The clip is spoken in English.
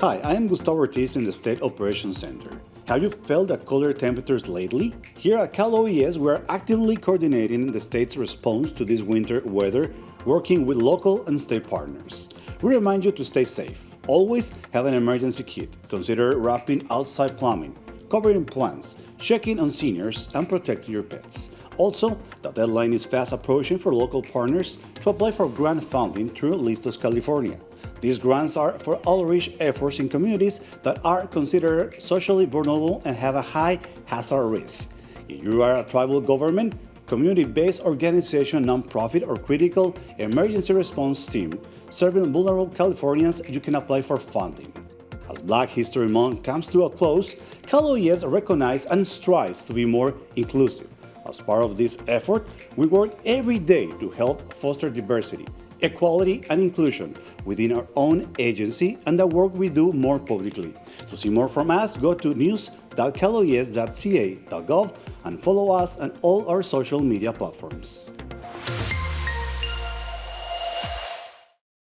Hi, I am Gustavo Ortiz in the State Operations Center. Have you felt the colder temperatures lately? Here at Cal OES, we are actively coordinating the state's response to this winter weather, working with local and state partners. We remind you to stay safe. Always have an emergency kit. Consider wrapping outside plumbing, covering plants, checking on seniors, and protecting your pets. Also, the deadline is fast approaching for local partners to apply for grant funding through Listos California. These grants are for outreach efforts in communities that are considered socially vulnerable and have a high hazard risk. If you are a tribal government, community-based organization, nonprofit, or critical emergency response team serving vulnerable Californians, you can apply for funding. As Black History Month comes to a close, Cal OES recognizes and strives to be more inclusive. As part of this effort, we work every day to help foster diversity, equality, and inclusion within our own agency and the work we do more publicly. To see more from us, go to news.caloes.ca.gov and follow us on all our social media platforms.